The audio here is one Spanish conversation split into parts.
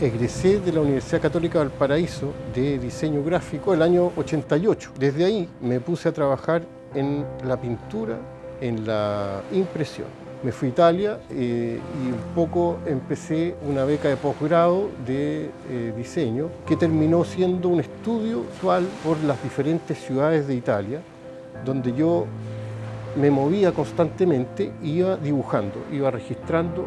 egresé de la Universidad Católica del Paraíso de diseño gráfico el año 88. Desde ahí me puse a trabajar en la pintura, en la impresión. Me fui a Italia eh, y un poco empecé una beca de posgrado de eh, diseño que terminó siendo un estudio actual por las diferentes ciudades de Italia, donde yo me movía constantemente, iba dibujando, iba registrando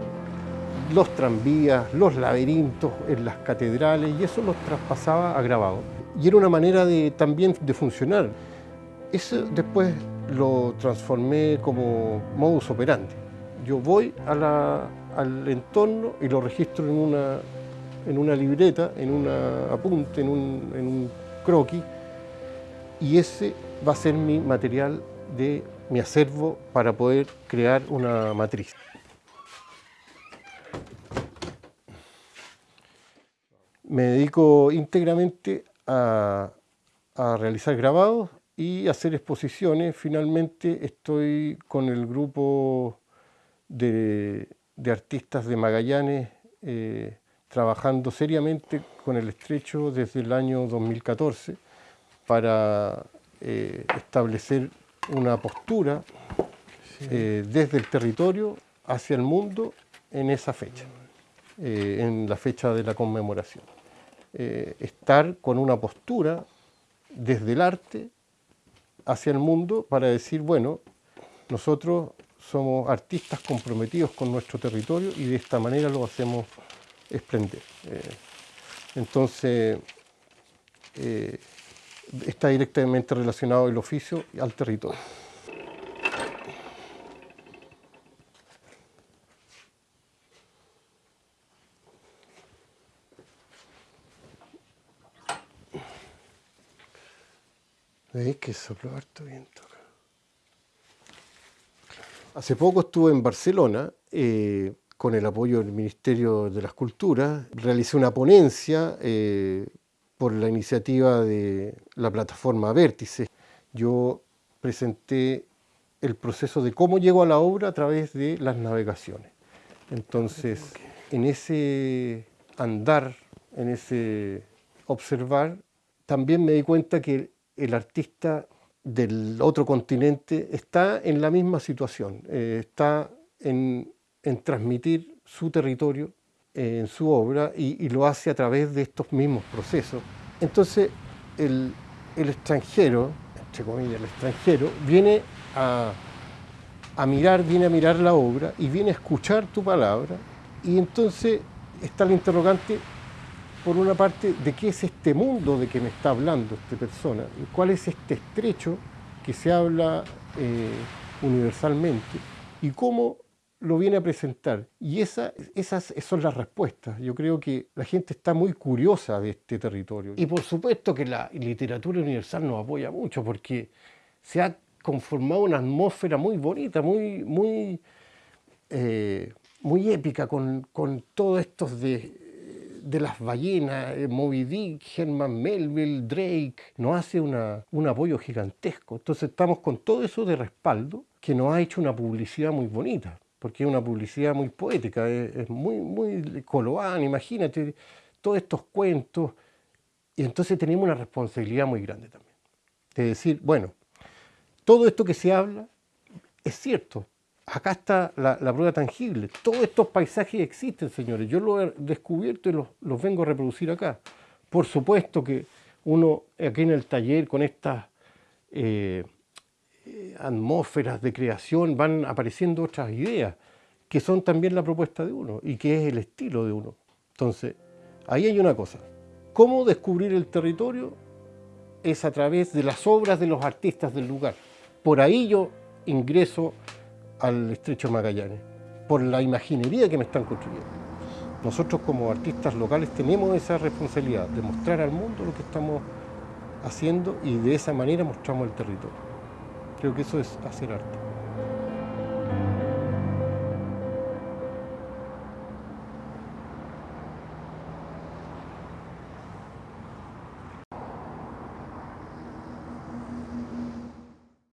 los tranvías, los laberintos en las catedrales y eso los traspasaba a grabado. Y era una manera de, también de funcionar. Eso después lo transformé como modus operandi. Yo voy al entorno y lo registro en una, en una libreta, en un apunte, en un, en un croquis y ese va a ser mi material de mi acervo para poder crear una matriz. Me dedico íntegramente a, realizar grabados y hacer exposiciones. Finalmente estoy con el grupo de, artistas de Magallanes eh, trabajando seriamente con el estrecho desde el año 2014 para eh, establecer una postura eh, desde el territorio hacia el mundo en esa fecha, en la fecha de la conmemoración. Eh, estar con una postura desde el arte hacia el mundo para decir, bueno, nosotros somos artistas comprometidos con nuestro territorio y de esta manera lo hacemos esplender. Eh, entonces, eh, está directamente relacionado el oficio al territorio. ¿Veis que sopló harto viento Hace poco estuve en Barcelona eh, con el apoyo del Ministerio de las Culturas. Realicé una ponencia eh, por la iniciativa de la plataforma Vértice. Yo presenté el proceso de cómo llego a la obra a través de las navegaciones. Entonces, en ese andar, en ese observar, también me di cuenta que el artista del otro continente está en la misma situación, eh, está en, transmitir su territorio eh, en su obra y, lo hace a través de estos mismos procesos. Entonces el, extranjero, entre comillas, el extranjero, viene a, a mirar, viene a mirar la obra y viene a escuchar tu palabra y entonces está el interrogante por una parte, de qué es este mundo de que me está hablando esta persona, cuál es este estrecho que se habla eh, universalmente y cómo lo viene a presentar. Y esa, esas son las respuestas. Yo creo que la gente está muy curiosa de este territorio. Y por supuesto que la literatura universal nos apoya mucho porque se ha conformado una atmósfera muy bonita, muy, muy, eh, muy épica con, con todos estos de de las ballenas, eh, Moby Dick, Herman Melville, Drake, nos hace un apoyo gigantesco. Entonces estamos con todo eso de respaldo que nos ha hecho una publicidad muy bonita, porque es una publicidad muy poética, es, muy, muy coloana, imagínate, todos estos cuentos. Y entonces tenemos una responsabilidad muy grande también, de decir, bueno, todo esto que se habla es cierto, acá está la, prueba tangible. Todos estos paisajes existen, señores. Yo los he descubierto y los, vengo a reproducir acá. Por supuesto que uno aquí en el taller con estas eh, atmósferas de creación van apareciendo otras ideas que son también la propuesta de uno y que es el estilo de uno. Entonces, ahí hay una cosa. ¿Cómo descubrir el territorio? Es a través de las obras de los artistas del lugar. Por ahí yo ingreso al estrecho Magallanes, por la imaginería que me están construyendo. Nosotros como artistas locales tenemos esa responsabilidad de mostrar al mundo lo que estamos haciendo y de esa manera mostramos el territorio. Creo que eso es hacer arte.